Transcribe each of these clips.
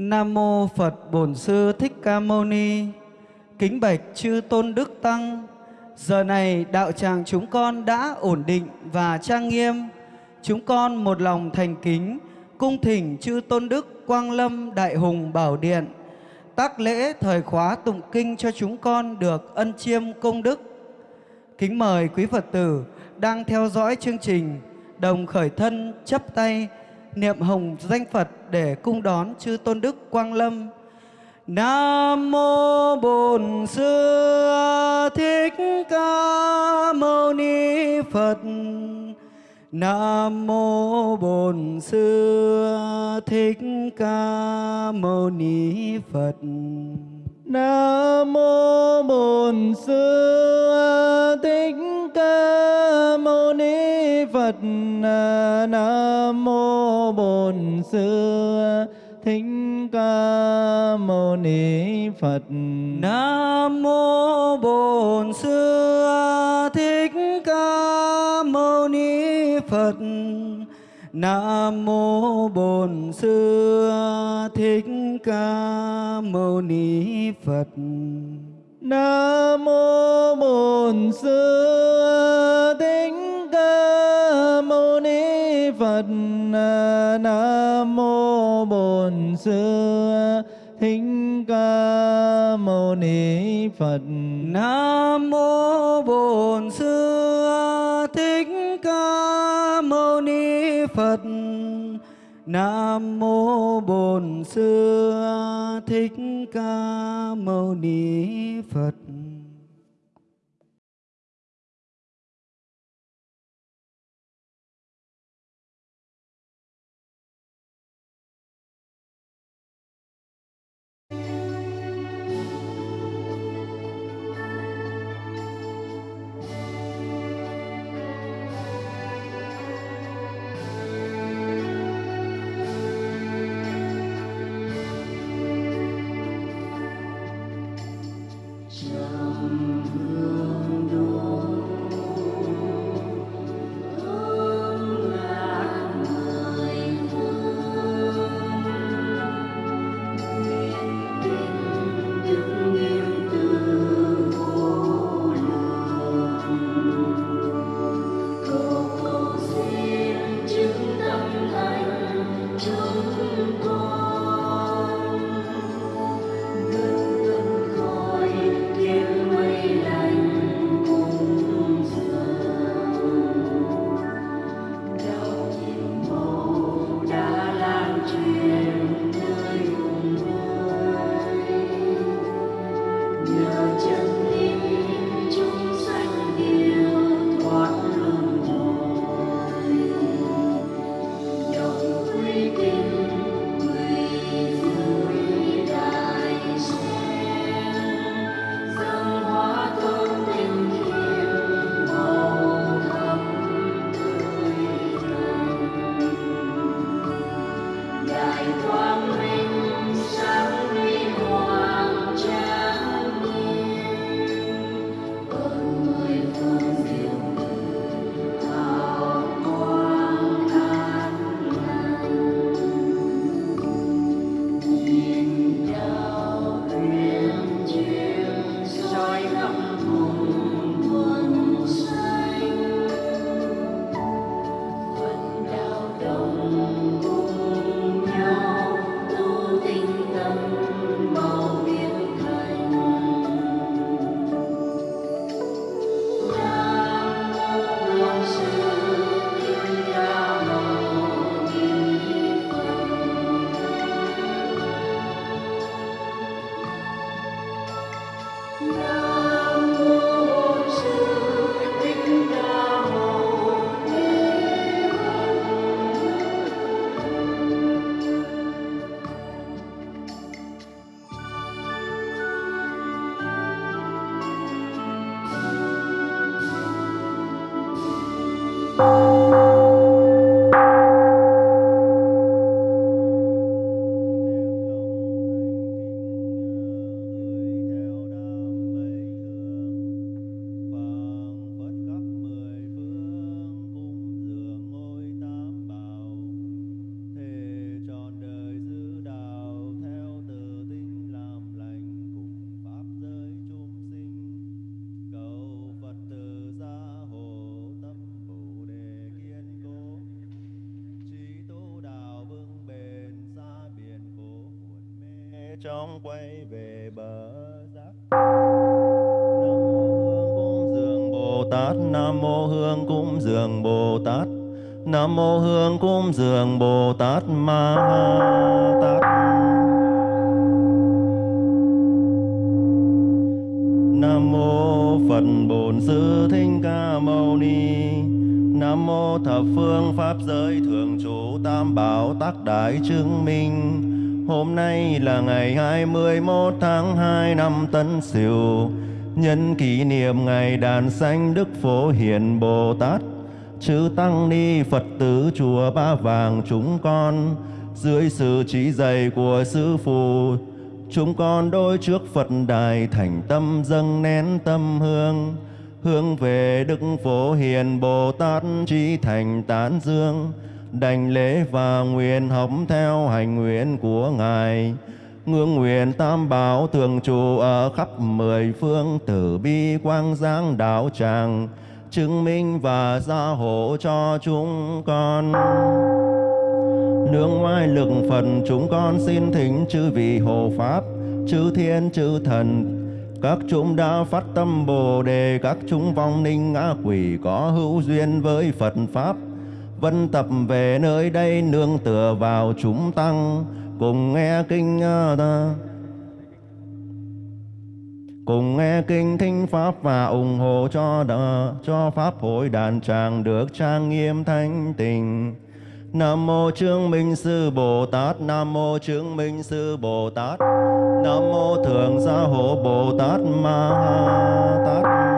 Nam mô Phật Bổn Sư Thích Ca Mâu Ni. Kính bạch chư tôn đức tăng. Giờ này đạo tràng chúng con đã ổn định và trang nghiêm. Chúng con một lòng thành kính, cung thỉnh chư tôn đức Quang Lâm Đại Hùng Bảo Điện tác lễ thời khóa tụng kinh cho chúng con được ân chiêm công đức. Kính mời quý Phật tử đang theo dõi chương trình, đồng khởi thân chấp tay niệm hồng danh Phật để cung đón chư tôn đức Quang Lâm. Nam mô Bổn Sư Thích Ca Mâu Ni Phật. Nam mô Bổn Sư Thích Ca Mâu Ni Phật. Nam mô Bổn Sư Thích Ca Mâu Ni Phật. Nam mô Bổn Sư Thích Ca Mâu Ni Phật. Nam mô Bổn Sư Thích Ca Mâu Ni Phật. Nam mô Bổn Sư Thích Ca Mâu Ni Phật. Nam mô Bổn Sư Thích Ca Mâu Ni Phật. Nam mô Bổn Sư Thích Ca Mâu Ni Phật. Nam mô Bổn Sư Thích Ca Mâu Ni Phật. Nam mô Bổn Sư Thích Ca Mâu Ni chư Tăng Ni Phật tử chùa Ba Vàng chúng con, dưới sự chỉ dạy của Sư Phụ, chúng con đôi trước Phật đài thành tâm dâng nén tâm hương, hướng về Đức Phổ Hiền Bồ Tát trí thành tán dương, đành lễ và nguyện học theo hành nguyện của Ngài. Ngưỡng nguyện tam bảo thường trụ ở khắp mười phương tử bi quang giáng đạo tràng chứng minh và gia hộ cho chúng con. Nương ngoại lực phật chúng con xin thỉnh chư vị hộ pháp, chư thiên, chư thần. Các chúng đã phát tâm bồ đề, các chúng vong ninh ngã quỷ có hữu duyên với phật pháp. Vân tập về nơi đây, nương tựa vào chúng tăng, cùng nghe kinh ta cùng nghe kinh thính pháp và ủng hộ cho đỡ, cho pháp hội đàn tràng được trang nghiêm thanh tịnh Nam mô Trương Minh Sư Bồ Tát Nam mô Trương Minh Sư Bồ Tát Nam mô Thượng Gia Hộ Bồ Tát Ma Tát.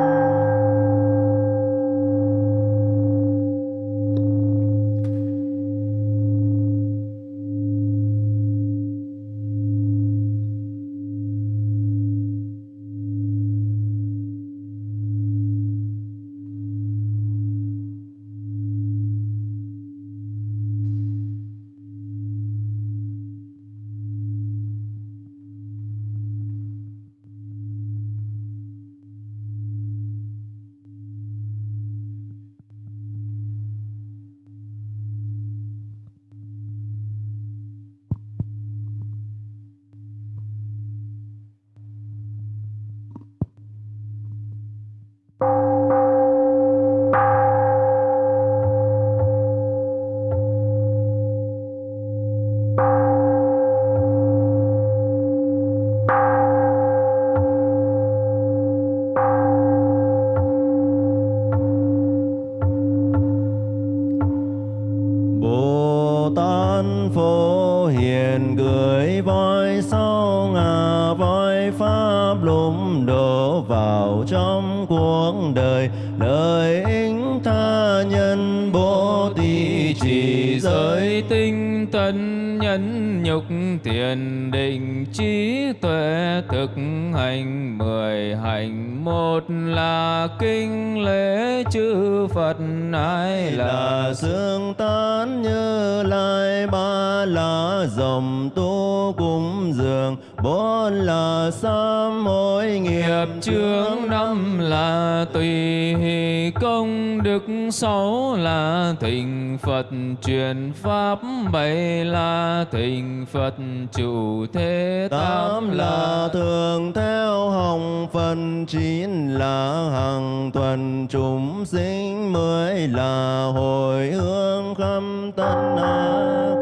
Thịnh Phật chủ thế tám là thường theo hồng phần chín là hằng tuần. Chúng sinh mới là hồi hương khắp tân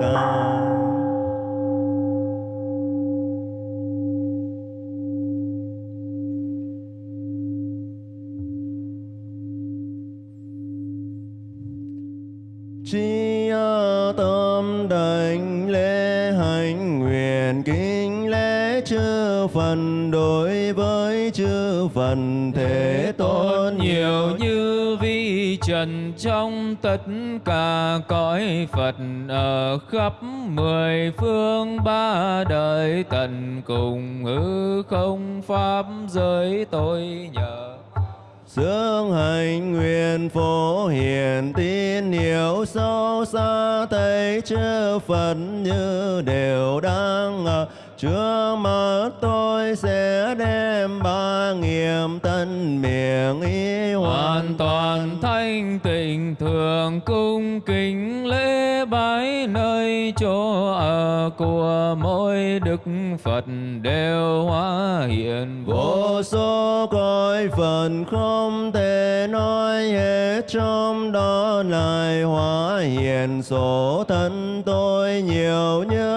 ca. Chi tâm đảnh lễ chư phần đối với chư phần thế tôn nhiều như vi trần trong tất cả cõi Phật ở khắp mười phương ba đời tận cùng hư không pháp giới tôi nhờ. Sướng hành nguyện phổ hiền tin hiểu sâu xa, thấy chư Phật như đều đang trước mắt tôi sẽ đem ba nghiệm tân miệng ý hoàn toàn thanh tịnh thường cung kính lễ bái nơi chỗ ở của mỗi đức phật đều hóa hiện. Vô số cõi phần không thể nói hết trong đó lại hóa hiện số thân tôi nhiều như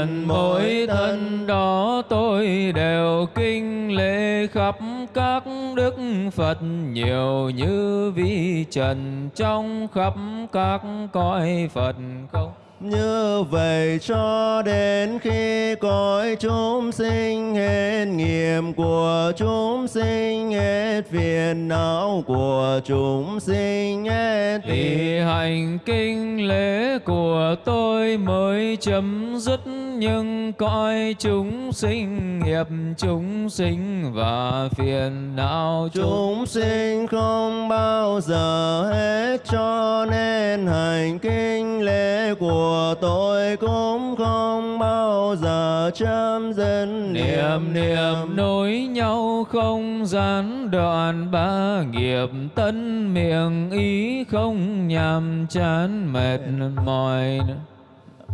trần mỗi thân đó tôi đều kinh lễ khắp các đức Phật nhiều như vi trần trong khắp các cõi Phật không? Như vậy cho đến khi cõi chúng sinh hết nghiệp của chúng sinh hết phiền não của chúng sinh hết thì hành kinh lễ của tôi mới chấm dứt những cõi chúng sinh nghiệp chúng sinh và phiền não chúng. Chúng sinh không bao giờ hết cho nên hành kinh lễ của tôi cũng không bao giờ chấm dứt. Niệm niệm nối nhau không gián đoạn ba nghiệp tân miệng ý không nhàm chán mệt mỏi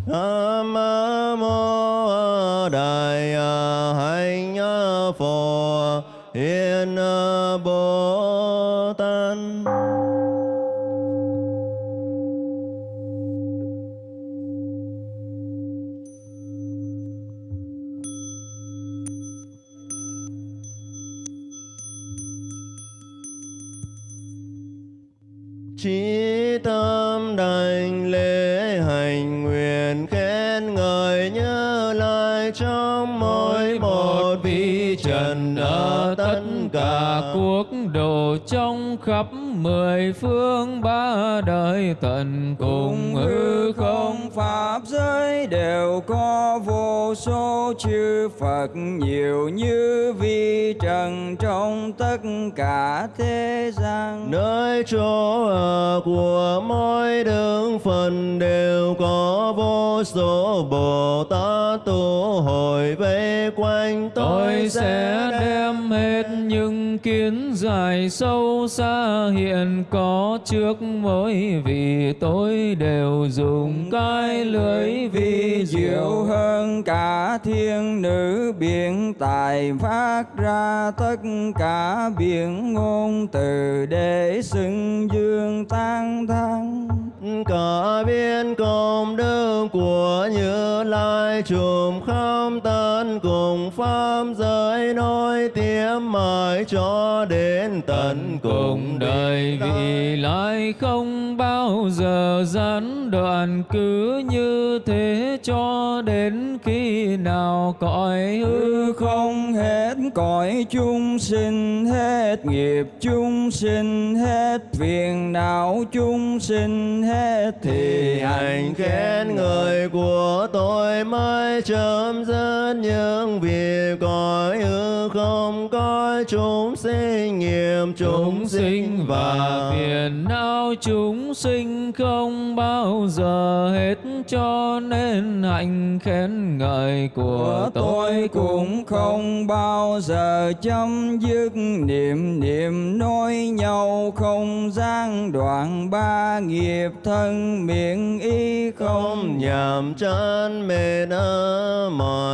Nam mô Đại dạ Hạnh Phổ Hiền Bồ Tát. Chí tâm đảnh nguyện khen ngợi như lai trong mỗi một vị trần ở tất cả quốc độ trong khắp mười phương ba đời tận cùng hư không pháp giới đều có vô số chư Phật nhiều như vi trần trong tất cả thế gian. nơi chỗ ở của mỗi đức phần đều có vô số bồ tát tu hội vây quanh tôi sẽ đem hết những kiến giải sâu xa hiện có trước mỗi vị tôi đều dùng cái lưới vi diệu. Hơn cả thiên nữ biển tài phát ra tất cả biển ngôn từ để xưng dương tan thăng cả biên công đức của như lai trùm khắp tất cùng pháp giới nối tiếp mãi cho đến tận cùng đời vị lai không bao giờ gián đoạn cứ như thế cho đến khi nào cõi hư hư không hết cõi chúng sinh hết nghiệp chúng sinh hết phiền não chúng sinh hết thì hành khen người của tôi mới chấm dứt những việc cõi hư không có chúng sinh nghiệp chúng sinh và phiền não chúng sinh không bao giờ hết cho nên hạnh khen ngợi của tôi cũng không bao giờ chấm dứt. Niệm niệm nói nhau không gian đoạn ba nghiệp thân miệng ý không nhàm chán mệt mỏi.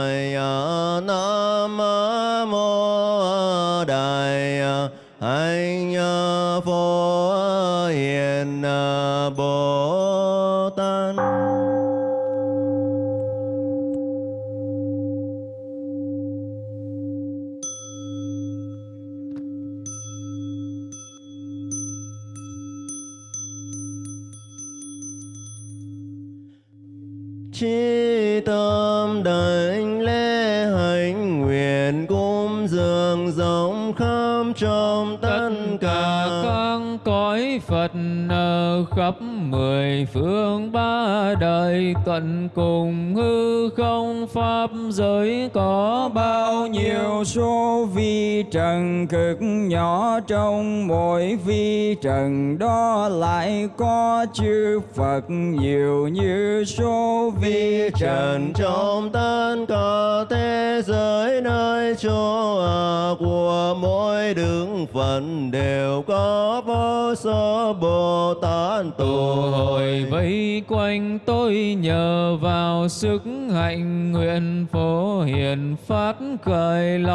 Mười phương ba đời tận cùng hư không pháp giới có bao số vi trần cực nhỏ trong mỗi vi trần đó lại có chư Phật nhiều như số vi trần trong tất cả thế giới nơi chỗ ở của mỗi đức phật đều có vô số bồ tát tụ hội vây quanh tôi nhờ vào sức hạnh nguyện phổ hiền phát khởi lòng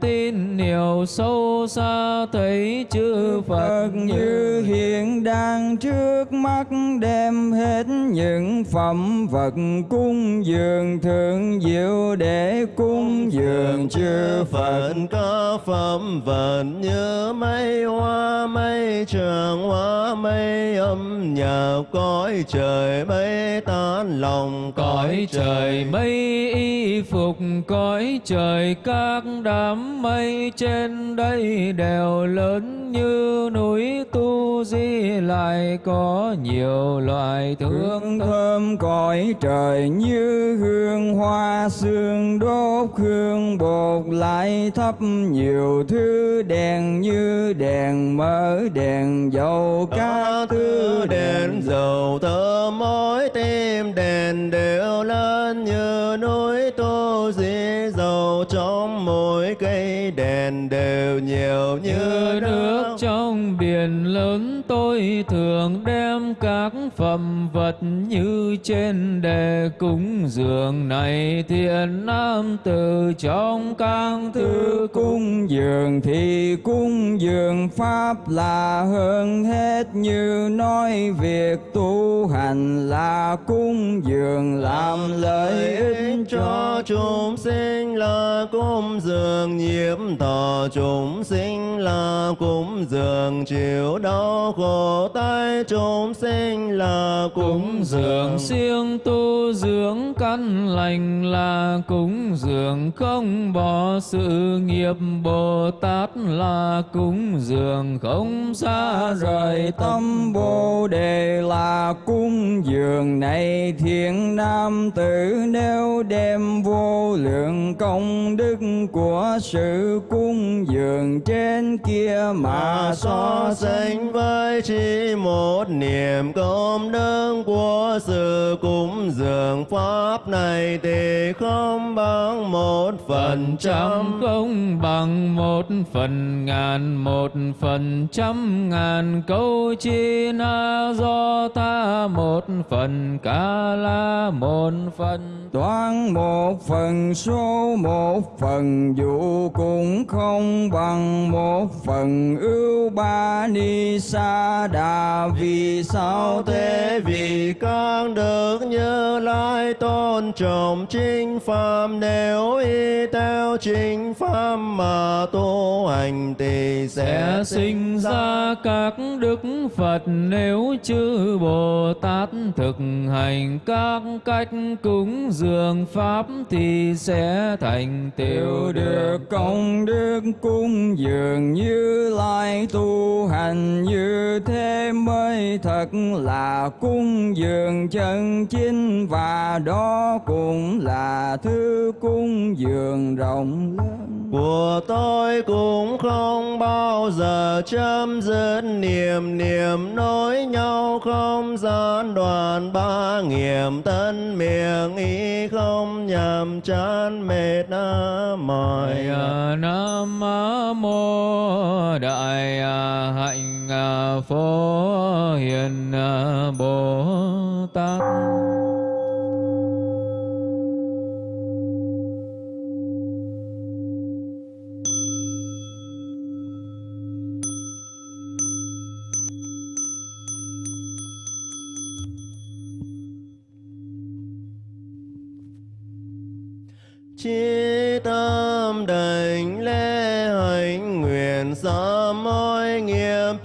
tin nhiều sâu xa thấy chư Phật như hiện đang trước mắt đem hết những phẩm vật cung dường thượng diệu để cung dường. chư Phật có phẩm vật như mây hoa mây trường hoa mây âm nhạc cõi trời mây tan lòng. Cõi trời mây y phục cõi trời các đám mây trên đây đều lớn như núi tu di lại có nhiều loại thương Hương thơm cõi trời như hương hoa sương đốt hương bột lại thấp nhiều thứ đèn như đèn mỡ đèn dầu các các thứ đèn dầu thơm mối tim đèn đều lên như núi tu di dầu trong mỗi cây đèn đều nhiều như nước trong biển lớn tôi thường đem các phẩm vật như trên đề cúng dường này thiện nam từ trong các thứ cung. Dường thì cung dường pháp là hơn hết như nói việc tu hành là cung dường làm lợi ích cho chúng sinh là cúng dường, nhiễm thọ chúng sinh là cúng dường chịu đau khổ tai chúng sinh là cúng cúng dường siêng tu dưỡng căn lành là cúng dường. Không bỏ sự nghiệp bồ tát là cúng dường. Không xa rời tâm bồ đề là cung dường. Này thiện nam tử nếu đem vô lượng công đức của sự cung dường trên kia mà mà so sánh với chỉ một niệm công đức của sự cúng dường pháp này thì không bằng một phần trăm không bằng một phần ngàn một phần trăm ngàn. Câu chi na do ta một phần ca la một phần. Toán một phần số một phần dụ cũng không bằng một phần ưu ba ni sa đà vì sao thế vì con được như lai tôn trọng chính pháp nếu y theo chính pháp mà tu hành thì sẽ sinh ra các đức Phật nếu chư Bồ Tát thực hành các cách cúng dường pháp thì sẽ thành tựu Tiêu được công đức cúng dường như lai tu hành như thế mới thật là cung dường chân chính và đó cũng là thứ cung dường rộng lớn. Của tôi cũng không bao giờ chấm dứt niệm niệm nối nhau không gian đoàn ba nghiệm thân miệng ý không nhằm chán mệt mỏi. Đại à, Nam Mô Đại à, Hạnh à, Phổ Hiền à, Bồ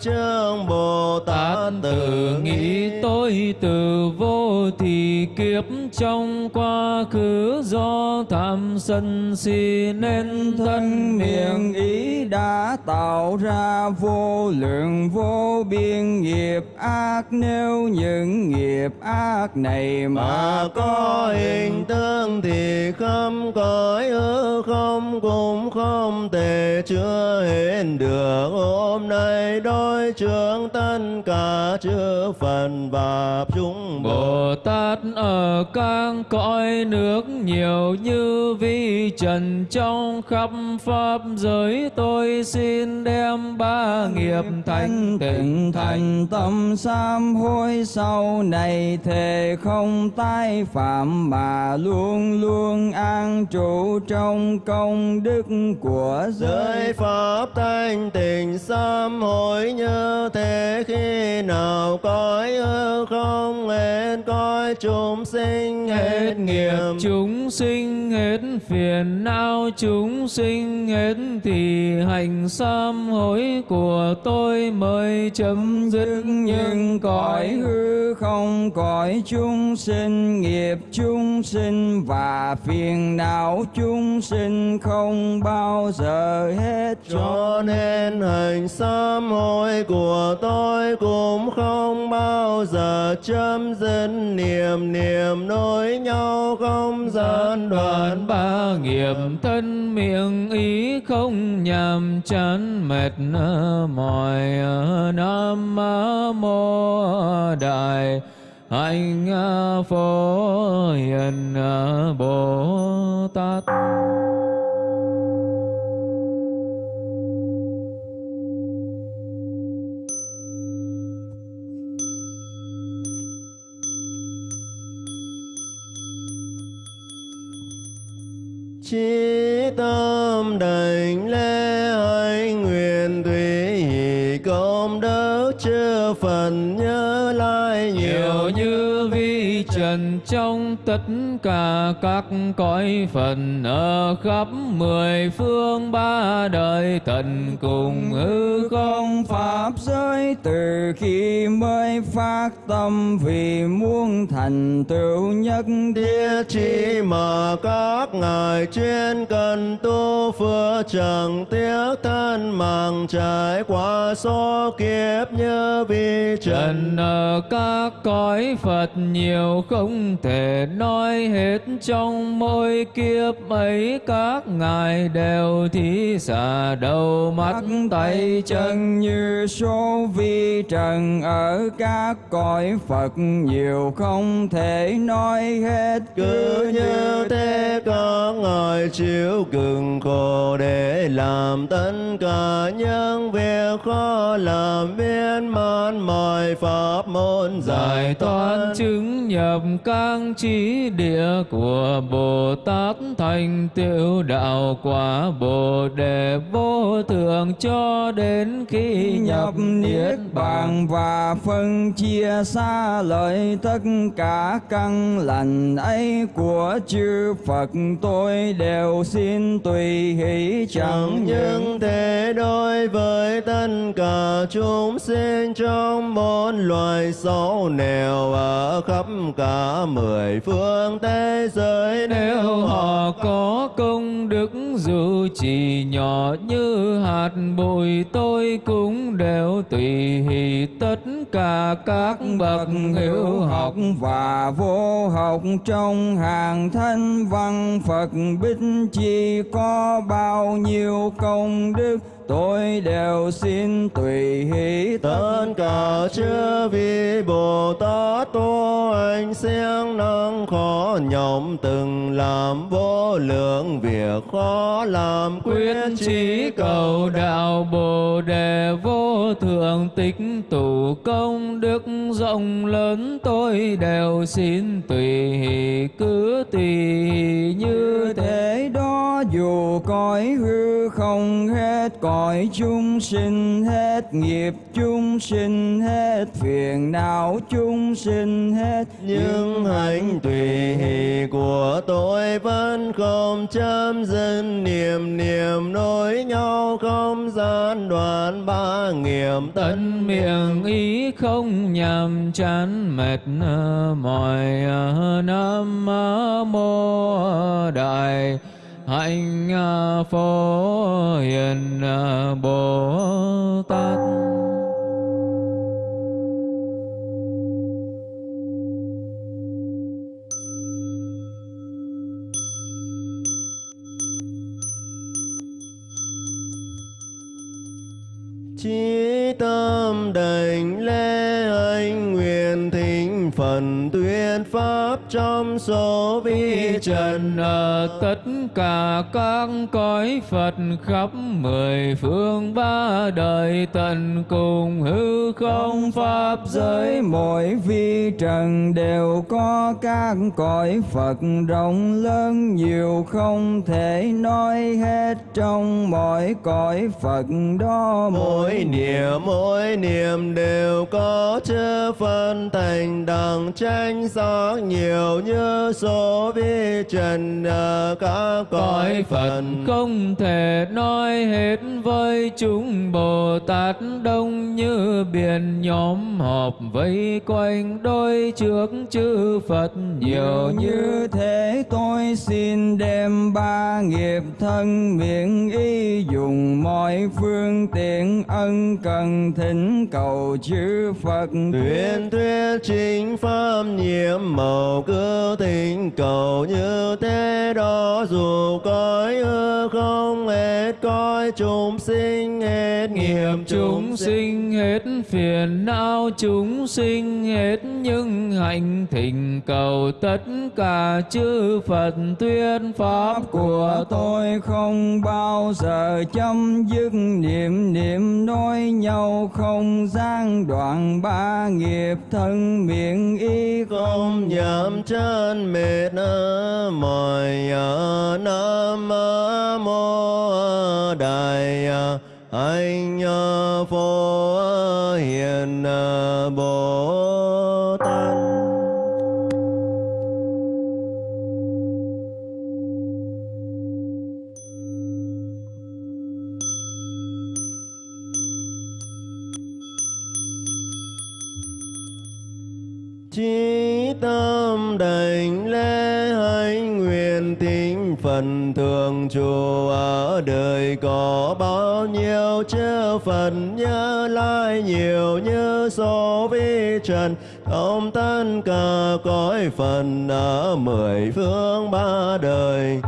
chương Bồ Tát tự nghĩ. tôi từ vô thì kiếp trong quá khứ do tham sân si nên thân miệng ý đã tạo ra vô lượng vô biên nghiệp ác. Nếu những nghiệp ác này mà mà có hình tướng thì không cõi ư không cũng không thể chưa hiện được. Hôm nay đối trưởng tất cả chư phần và chúng Bồ Tát ở các cõi nước nhiều như vi trần trong khắp pháp giới tôi xin đem ba nghiệp thanh tịnh thành thành. tâm sám hối sau này thề không tái phạm mà luôn luôn an trụ trong công đức của giới pháp thanh tịnh sám hối như thế khi nào cõi ư không hết cõi chúng sinh hết nghiệp. chúng sinh hết phiền não chúng sinh hết thì hành sám hối của tôi mới chấm dứt. Nhưng cõi hư không cõi chúng sinh, nghiệp chúng sinh và phiền não chúng sinh không bao giờ hết. Cho nên hành sám hối của tôi cũng không bao giờ chấm dứt. Niềm niềm nối nhau không gián đoạn quán ba nghiệp thân miệng ý không nhàm chán mệt mỏi nam mô đại hạnh phổ hiền bồ tát. Chí tâm đảnh lễ hạnh nguyện tùy hỷ công đức chư phần nhân trần trong tất cả các cõi phần ở khắp mười phương ba đời tận cùng hư không pháp giới. Từ khi mới phát tâm vì muốn thành tựu nhất địa, chỉ mà các ngài chuyên cần tu phước chẳng tiếc thân mạng trải qua số kiếp như vi trần. Trần, ở các cõi Phật nhiều không thể nói hết trong mỗi kiếp ấy các ngài đều thí xả đầu mắt tay chân. như số vi trần ở các cõi Phật nhiều không thể nói hết. Cứ như thế các ngài chịu cực khổ để làm tất cả những việc khó làm viên mãn mọi pháp môn giải thoát chứng nhập các trí địa của Bồ Tát thành tựu đạo quả Bồ đề vô thượng cho đến khi nhập niết bàn và phân chia xa lợi tất cả căn lành ấy của chư Phật tôi đều xin tùy hỷ chẳng những thế đối với tất cả chúng sinh trong bốn loài xấu nẻo ở khắp cả mười phương thế giới nếu họ có công đức dù chỉ nhỏ như hạt bụi tôi cũng đều tùy hỷ tất cả các bậc hiếu học. và vô học trong hàng thanh văn Phật. Bích chi có bao nhiêu công đức tôi đều xin tùy hỷ tất cả chư vị bồ tát tu hành siêng năng khó nhọc từng làm vô lượng việc khó làm quyết chí cầu đạo bồ đề vô thượng tích tụ công đức rộng lớn. Tôi đều xin tùy hỷ cứ tùy hỷ như thế. đó dù cõi hư không hết cõi chúng sinh hết nghiệp chúng sinh hết phiền não chúng sinh hết những hành tùy hỷ của tôi vẫn không chấm dứt. Niệm niệm nối nhau không gian đoạn ba nghiệp tận miệng ý không nhằm chán mệt mỏi nam mô đại hạnh à, phổ hiền à, bồ tát chí tâm đảnh lễ phần tuyên pháp trong số vi trần. ở tất cả các cõi Phật khắp mười phương ba đời tận cùng hư không pháp giới mỗi vi trần đều có các cõi Phật rộng lớn nhiều không thể nói hết trong mỗi cõi Phật đó mỗi niệm mỗi niệm đều có chư phân thành đẳng tranh sắc nhiều như số vi trần ở các cõi Phật không thể nói hết với chúng Bồ Tát. Đông như biển nhóm họp vây quanh đôi trước chư Phật. Nhiều như thế tôi xin đem ba nghiệp thân miệng ý dùng mọi phương tiện ân cần thỉnh cầu chư Phật. Tuyên thuyết chính pháp nhiệm màu cứ thỉnh cầu như thế đó dù cõi hư không hết cõi chúng sinh hết nghiệp chúng sinh. hết phiền não chúng sinh hết nhưng hạnh thỉnh cầu tất cả chư Phật tuyên pháp của tôi không bao giờ chấm dứt. Niệm niệm nói nhau không gian đoạn ba nghiệp thân miệng ý không giảm chân mệt mỏi nam mô đại ờ, anh phổ hiền bồ ở đời có bao nhiêu chư phần nhớ lại nhiều như số vi trần. Không tất cả cõi phần ở mười phương ba đời.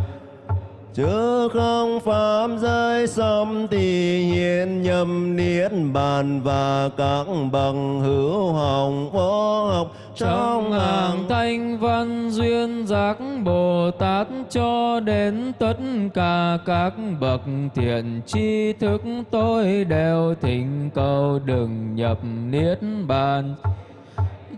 Chứ không pháp giới xâm thì hiện nhầm niết bàn và các bằng hữu hồng vô học trong hàng thanh văn duyên giác Bồ Tát cho đến tất cả các bậc thiện tri thức tôi đều thỉnh cầu đừng nhập niết bàn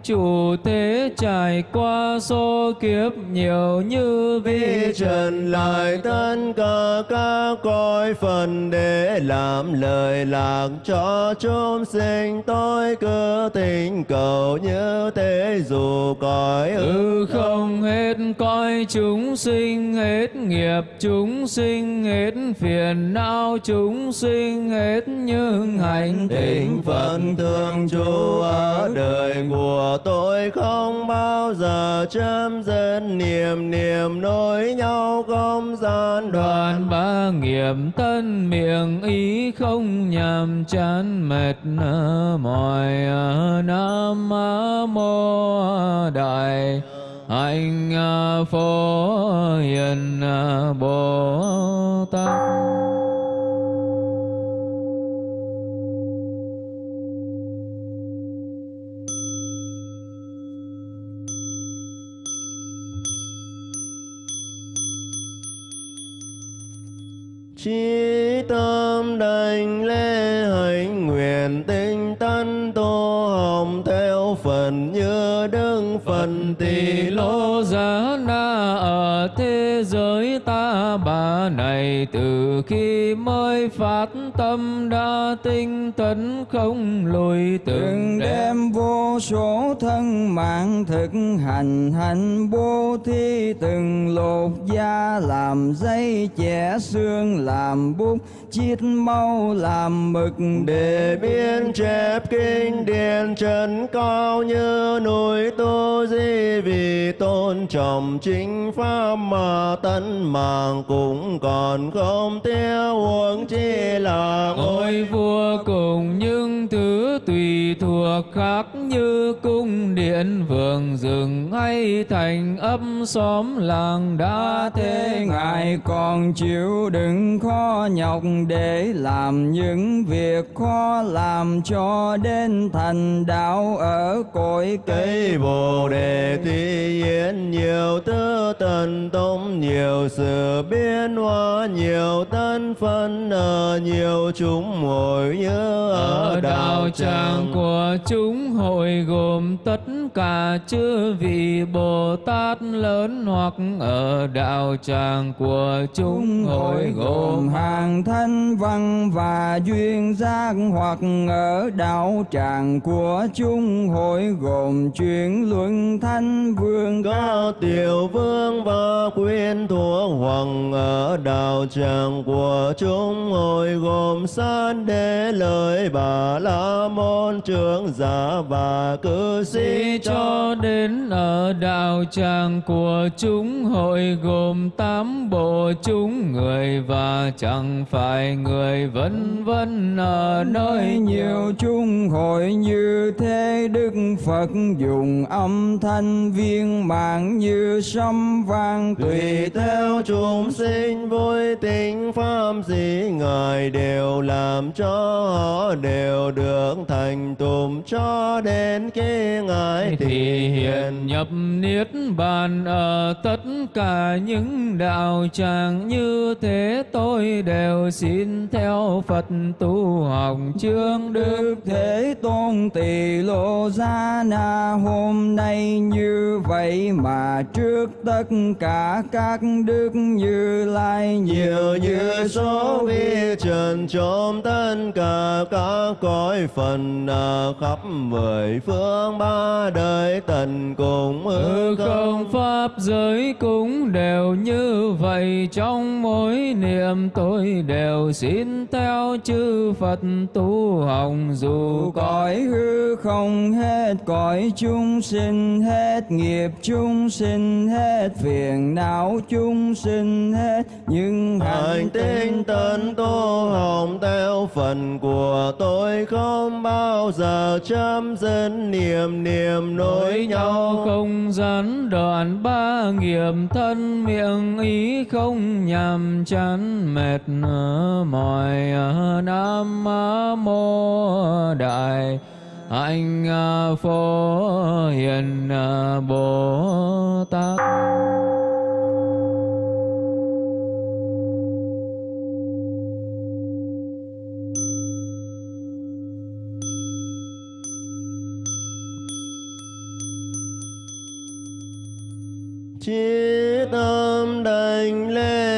chủ thế trải qua số kiếp nhiều như vi trần lại tất cả các cõi phần để làm lời lạc cho chúng sinh. Tôi cứ tình cầu như thế dù cõi ư không. hết cõi chúng sinh hết nghiệp chúng sinh hết phiền não chúng sinh hết nhưng hành thỉnh Phật thường trụ ở đời của tôi không bao giờ chấm dứt niềm niềm nối nhau không gian đoàn. Ba nghiệp tân miệng ý không nhàm chán mệt mỏi nam mô đại hạnh à, phổ hiền à, bồ chí tâm đành lễ hạnh nguyện tinh tấn tu hồng theo phần như đức phần tỷ lô giá na ở thế giới ta bà này từ khi mới phát tâm đã tinh tấn không lùi từng đêm. vô số thân mạng thực hành hành bố thí từng lột da làm dây chẻ xương làm bút chiết mau làm mực. Để biên chép kinh điển trần cao như núi tu di vì tôn trọng chính pháp mà tấn mạng cũng còn không tiêu huống chi là Ngôi vua cùng những thứ tùy thuộc khác như cung điện vườn rừng hay thành ấp xóm làng đã thế ngài còn chịu đựng khó nhọc để làm những việc khó làm cho đến thành đạo ở cõi cây bồ đề. Thi yến nhiều tư tần tông nhiều sự biến hóa nhiều tân phân ở nhiều chúng hội như ở đạo tràng của chúng hội gồm tất cả chư vị Bồ Tát lớn hoặc ở đạo tràng của chúng hội gồm hàng thanh văn và duyên giác hoặc ở đạo tràng của chúng hội gồm chuyển luân thanh vương. Có tiểu vương và quyến thuộc hoàng ở đạo tràng của chúng hội gồm san đế lợi bà la môn trưởng giả và cư sĩ cho đến ở đạo tràng của chúng hội gồm tám bộ chúng người và chẳng phải người vân vân ở nơi nhiều chung hội như thế đức phật dùng âm thanh viên mạng như sấm vang tùy theo chúng sinh vui tính pháp gì ngài đều làm cho họ đều được thành tùm cho đến khi ngài thì hiện nhập niết bàn ở tất cả những đạo tràng như thế tôi đều xin theo Phật tu học chương đức. Thế Tôn Tỳ Lô Gia Na hôm nay như vậy mà trước tất cả các đức như lai nhiều như số vi trần trong tất cả các cõi phần ở khắp mười phương ba đời tận cùng hư không pháp giới cũng đều như vậy trong mỗi niệm tôi đều xin theo chư Phật tu học dù cõi hư không hết cõi chúng sinh hết nghiệp chúng sinh hết phiền não chúng sinh hết nhưng hành tinh tấn tu học theo phần của tôi không bao giờ chấm dứt niệm niệm nối nhau. không gián đoạn ba nghiệp thân miệng ý không nhàm chán mệt mỏi nam mô đại hạnh phổ hiền bồ tát chiết tâm đành lên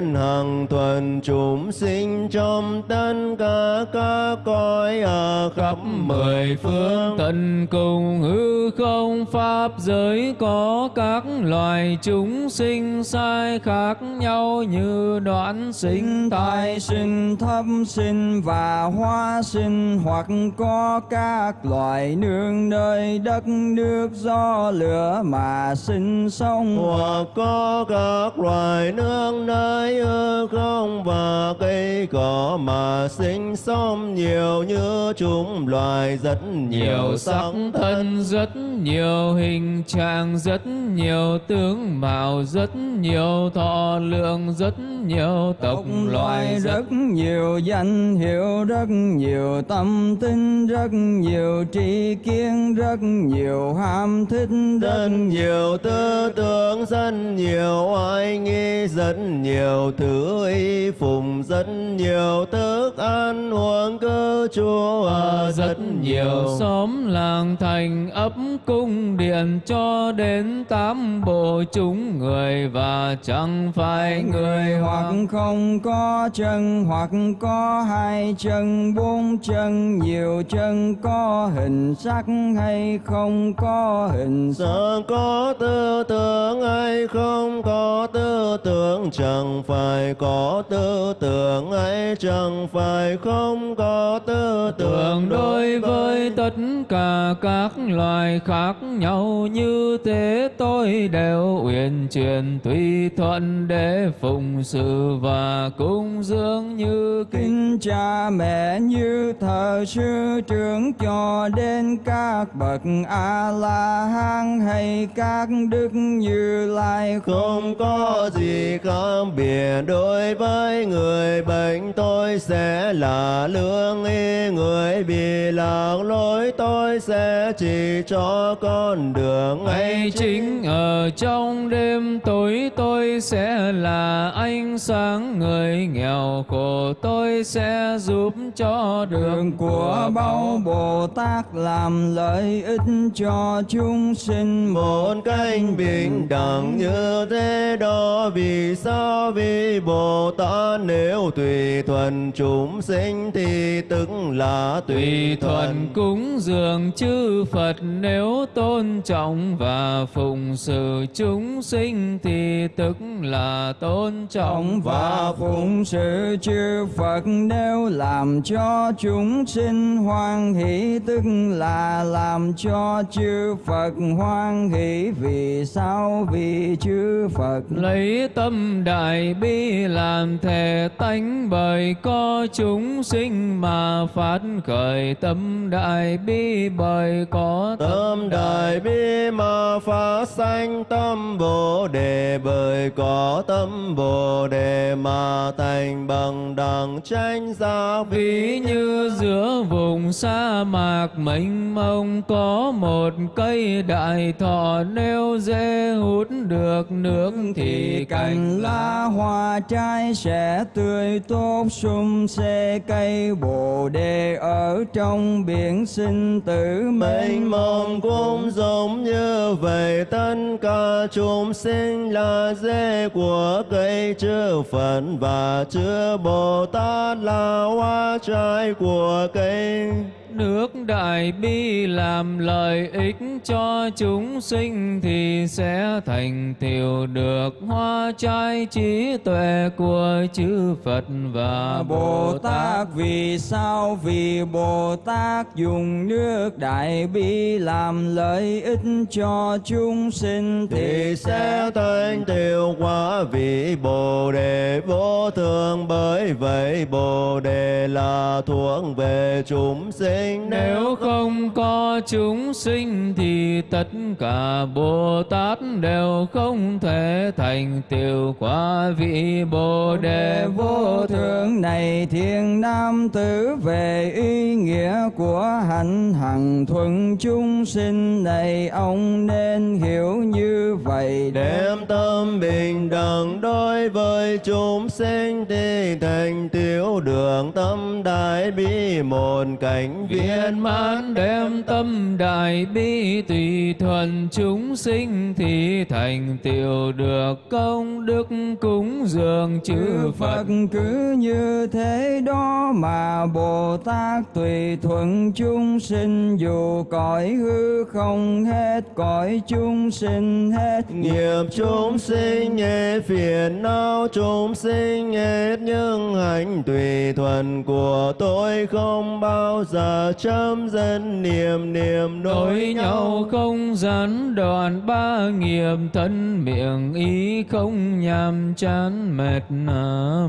nguyện hằng thuần chúng sinh trong tất cả các cõi ở khắp mười phương. Tận cùng hư không pháp giới có các loài chúng sinh sai khác nhau như đoạn sinh tai tài sinh thấp sinh và hoa sinh hoặc có các loài nương nơi đất nước do lửa mà sinh sống hoặc có các loài nương nơi hư không và cây cỏ mà sinh sống nhiều như chúng loài rất nhiều sắc thân rất nhiều hình trạng rất nhiều tướng mạo rất nhiều thọ lượng rất nhiều tộc loài rất rất nhiều danh hiệu rất nhiều tâm tin rất nhiều tri kiến rất nhiều ham thích rất rất nhiều tư tưởng rất nhiều oai nghi rất nhiều thứ y phụng rất nhiều thức ăn uống cư trú ở rất nhiều xóm làng thành ấp cung điện cho đến tám bộ chúng người và chẳng phải người hoặc không có chân hoặc có hai chân bốn chân nhiều chân có hình sắc hay không có hình sắc. Có tư tưởng hay không có tư tưởng Chẳng phải có tư tưởng hay chẳng phải không có tư tưởng tưởng đối với tất cả các loài khác nhau như thế tôi đều uyển chuyển tùy thuận để phụng sự và cúng dường như kính. Kính cha mẹ như thờ sư trưởng cho đến các bậc a la hán hay các đức như lai. Không có gì khác biệt đối với người bệnh tôi sẽ là lương y. Người bị lạc lối tôi sẽ chỉ cho con đường Ngay chính ở trong đêm tối tôi sẽ là ánh sáng. Người nghèo khổ tôi sẽ giúp cho đường đường của bao bồ tát làm lợi ích cho chúng sinh. Một cách bình đẳng như thế đó vì sao vì bồ tát nếu tùy thuận chúng sinh thì tức là tùy tùy thuận thuận cúng dường chư Phật nếu tôn trọng và phụng sự chúng sinh thì tức là tôn trọng trọng và phụng sự chư Phật nếu làm cho chúng sinh hoan hỷ tức là làm cho chư Phật hoan hỷ. Vì sao? Vì chư Phật lấy tâm đại bi làm thể tánh bởi có chúng sinh mà phát khởi tâm đại bi bởi có tâm đại bi mà phá sanh tâm Bồ đề bởi có tâm Bồ đề mà thành bằng đẳng tranh giác Ví như giữa vùng sa mạc mênh mông có một cây đại thọ nếu dễ hút được nước thì cành lá hoa trái sẽ tươi tốt sum xê cây bồ đề ở trong biển sinh tử mênh mông cũng giống như vậy tất cả chúng sinh là rễ của cây chư Phật và chư Bồ Tát là hoa trái của cây Nước đại bi làm lợi ích cho chúng sinh thì sẽ thành tựu được hoa trái trí tuệ của chư Phật và Bồ Tát. Vì sao? Vì Bồ Tát dùng nước đại bi làm lợi ích cho chúng sinh thì sẽ thành tựu quả vị Bồ đề vô thường. Bởi vậy Bồ đề là thuộc về chúng sinh Nếu không có chúng sinh thì tất cả Bồ Tát đều không thể thành tựu quả vị Bồ đề vô thượng. này thiên nam tử về ý nghĩa của hạnh hằng thuận chúng sinh này ông nên hiểu như vậy Đem tâm bình đẳng đối với chúng sinh thì thành tựu đường tâm đại bi một cảnh viên. Mãn đem tâm đại bi tùy thuận chúng sinh thì thành tựu được công đức cúng dường chư Phật cứ như thế đó mà Bồ Tát tùy thuận chúng sinh dù cõi hư không hết cõi chúng sinh hết. Nghiệp chúng sinh hết phiền não chúng sinh hết nhưng hạnh tùy thuận của tôi không bao giờ chấm dứt niệm niệm đối nhau không gián đoạn ba nghiệp thân miệng ý không nhàm chán mệt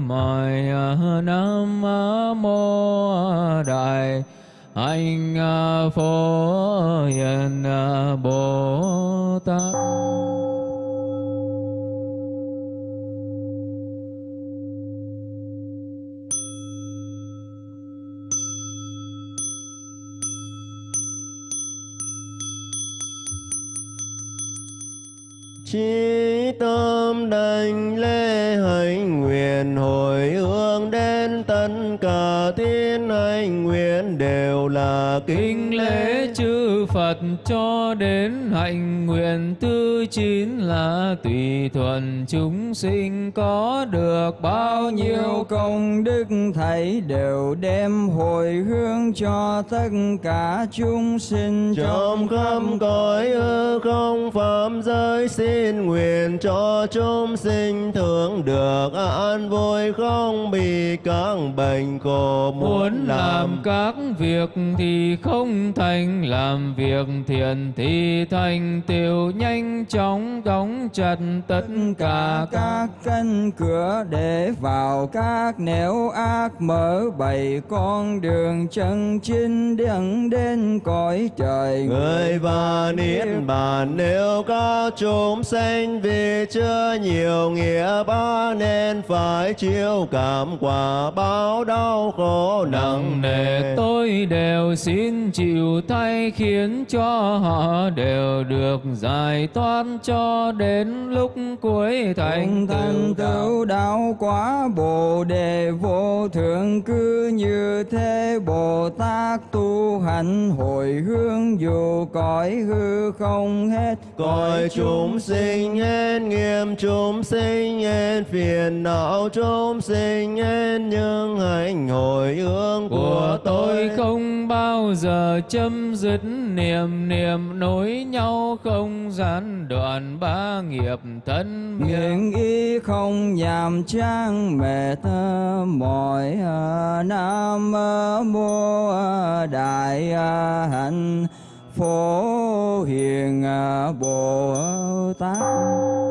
mỏi nam mô đại anh phổ hiền bồ tát Chi tâm đảnh lễ hạnh nguyện hồi hướng đến tất cả thiên hạnh nguyện đều là Kính lễ chư Phật cho đến hạnh nguyện thứ chín là tùy thuận chúng sinh có được bao nhiêu công đức thảy đều đem hồi hướng cho tất cả chúng sinh trong khắp cõi hư không phạm giới xin nguyện cho chúng sinh thường được an vui không bị các bệnh khổ Muốn làm. các việc thì không thành Làm việc thiện thì thành. Tựu nhanh chóng đóng chặt tất cả các cánh cửa để vào các nẻo ác mở bày con đường chân chính dẫn đến cõi trời người và niết bàn nếu các chúng sinh vì chưa nhiều nghĩa ba nên phải chịu cảm quả báo đau khổ nặng nề tôi đều xin chịu thay khiến cho họ đều được giải thoát cho đến lúc cuối thành thành tựu đạo. quả bồ đề vô thượng cứ như thế. Bồ tát tu hành hồi hướng dù cõi hư không hết Cõi chúng sinh hết nghiêm chúng sinh hết phiền não chúng sinh hết những hành hồi hướng của tôi. không bao giờ chấm dứt niệm niệm nối nhau không gián đoạn ba nghiệp thân miệng. Nguyện ý không nhàm chán mệt mỏi nam mô đại hạnh phổ hiền à, bồ tát.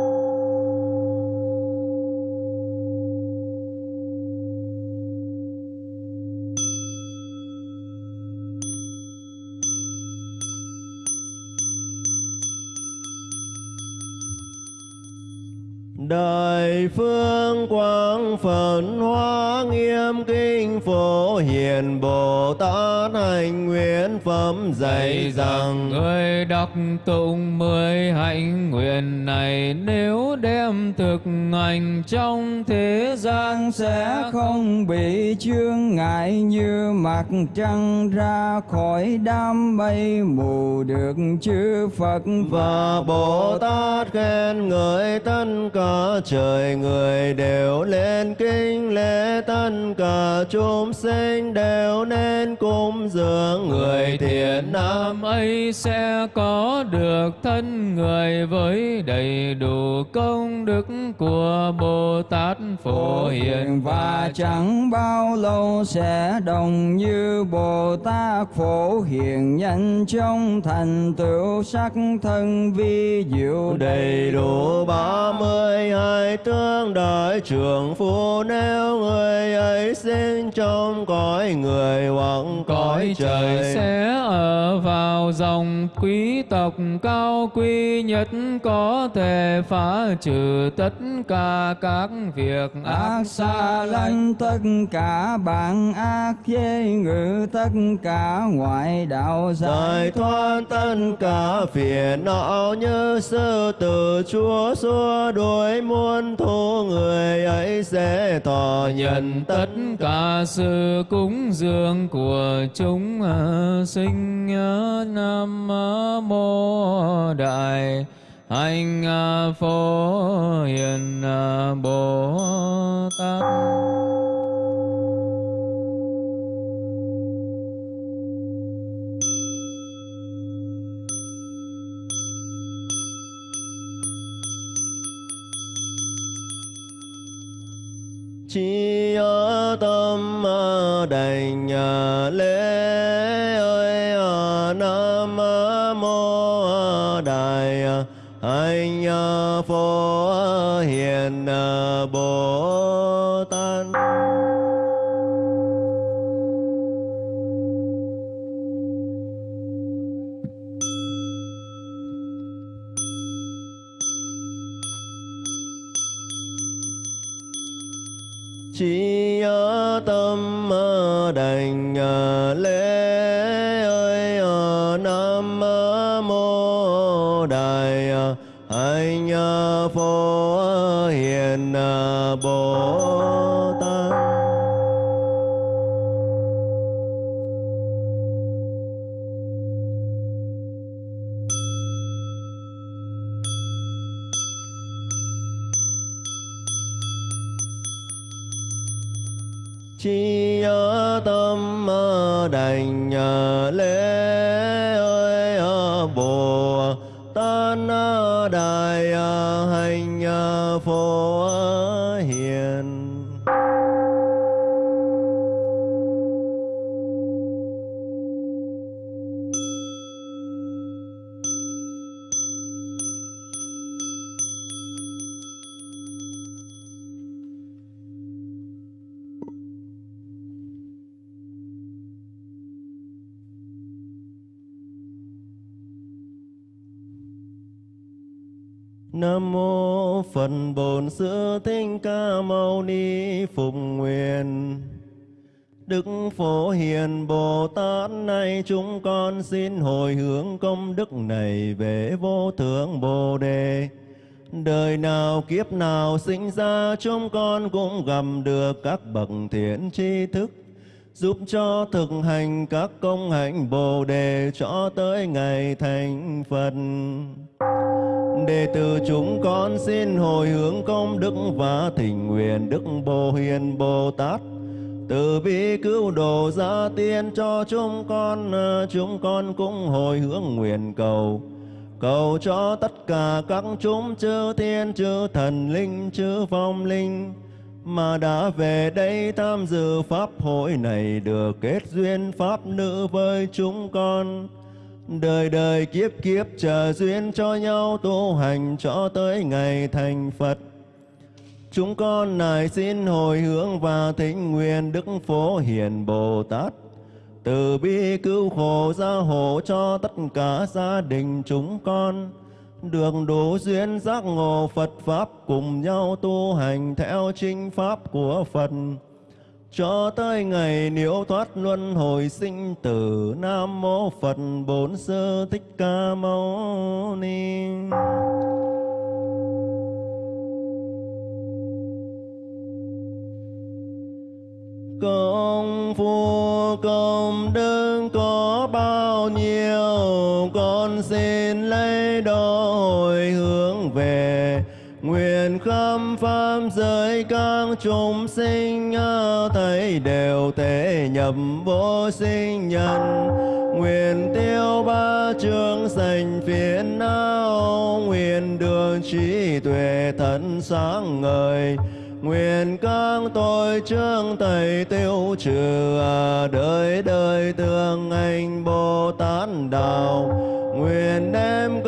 Đại phương quang phật hóa nghiêm kinh phổ hiền Bồ Tát hành nguyện phẩm dạy rằng Người đọc tụng mười hạnh nguyện này Nếu đem thực hành trong thế gian sẽ không bị chướng ngại như mặt trăng ra khỏi đám mây mù được chư Phật. Và Bồ Tát khen ngợi tất cả trời người đều lên kinh lễ tất cả chúng sinh đều nên cúng dường. Người thiện nam ấy sẽ có được thân người với đầy đủ công đức của Bồ Tát Phổ Hiền và chẳng bao lâu sẽ đồng như Bồ Tát Phổ Hiền nhanh chóng thành tựu sắc thân vi diệu đầy đủ ba mươi hai tương đại trường phu nếu người ấy sinh trong cõi người hoặc cõi trời sẽ ở vào dòng quý tộc cao quý nhất có thể phá trừ tất cả các việc ác xa lánh tất cả bạn ác dê ngự tất cả ngoại đạo giải giải thoát tất cả phiền não như sư tử chúa xua đuổi muôn thu người ấy sẽ tỏ nhận tất cả sự cúng dường của chúng à, sinh à, nam à, mô, đại hạnh phổ, hiền bồ tát. Chi ở tâm à, đành à, lễ ơi à, nam mô đại anh phổ hiền bồ lai à, anh à, đại phổ hiền à, bồ tát chi tâm đành lễ phụng Phục Nguyện. Đức Phổ Hiền Bồ Tát này chúng con xin hồi hướng công đức này về vô thượng Bồ Đề. Đời nào kiếp nào sinh ra, chúng con cũng gặp được các bậc thiện tri thức, giúp cho thực hành các công hạnh Bồ đề cho tới ngày thành Phật. Đệ tử chúng con xin hồi hướng công đức và thỉnh nguyện Đức Bồ Hiền Bồ Tát từ bi cứu độ gia tiên cho chúng con, ờ, chúng con cũng hồi hướng nguyện cầu. Cầu cho tất cả các chúng chư thiên, chư thần linh, chư phong linh mà đã về đây tham dự pháp hội này được kết duyên pháp nữ với chúng con. Đời đời kiếp kiếp chờ duyên cho nhau tu hành cho tới ngày thành Phật. Chúng con này xin hồi hướng và thỉnh nguyện Đức Phổ Hiền Bồ Tát. Từ bi cứu khổ gia hộ cho tất cả gia đình chúng con. Được đủ duyên giác ngộ Phật Pháp cùng nhau tu hành theo chính Pháp của Phật cho tới ngày niễu thoát luân hồi sinh tử Nam Mô Phật Bổn Sư Thích Ca Mâu Ni. Công phu, công đức có bao nhiêu, Con xin lấy đó hồi hướng về Nguyện khắp pháp giới các chúng sinh Thấy đều thể nhập vô sinh nhân. Nguyện tiêu ba chương sành phiền não, Nguyện đường trí tuệ thân sáng ngời. Nguyện các tội trương thầy tiêu trừ đời đời tương anh Bồ Tát đạo. Nguyện đem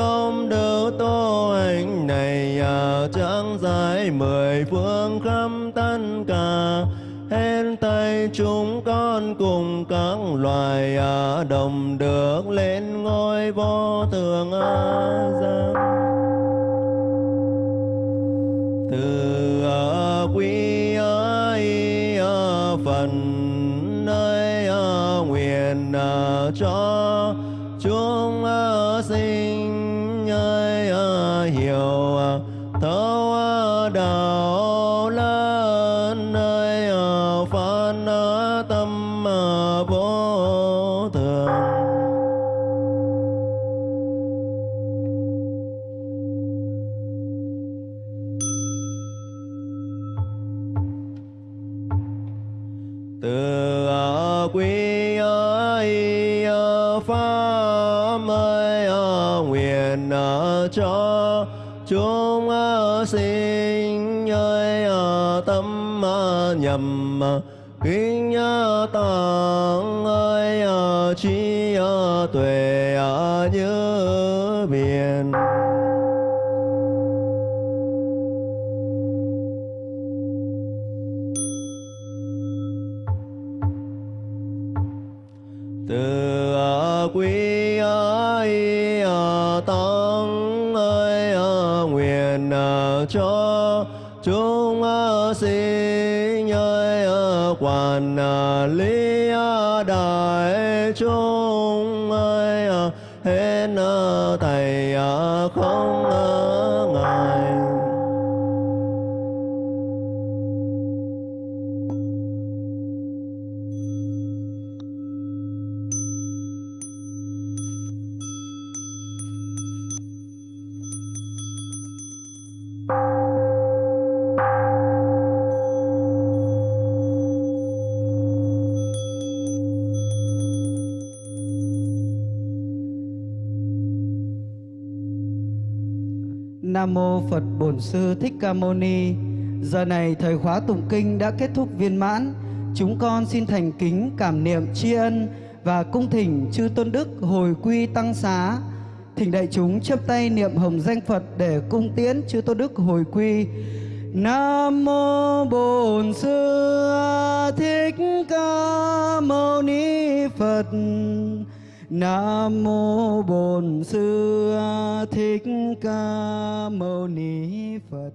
này chẳng ờ, giải mười phương khắp tất cả. Hết tay chúng con cùng các loài ờ, đồng được lên ngôi vô thượng giác, từ ờ, quý ấy phần nơi nguyện cho kính tăng ơi trí tuệ như biển. Từ quý ơi tăng ơi nguyện cho chúng sinh À, ơi lý đại chúng ơi hết thầy à, không Bổn Sư Thích Ca Mâu Ni. Giờ này thời khóa tụng kinh đã kết thúc viên mãn. Chúng con xin thành kính cảm niệm tri ân và cung thỉnh chư tôn đức hồi quy tăng xá. Thỉnh đại chúng chấp tay niệm hồng danh Phật để cung tiễn chư tôn đức hồi quy. Nam mô Bổn Sư Thích Ca Mâu Ni Phật. Nam mô Bổn Sư Thích Ca Mâu Ni Phật.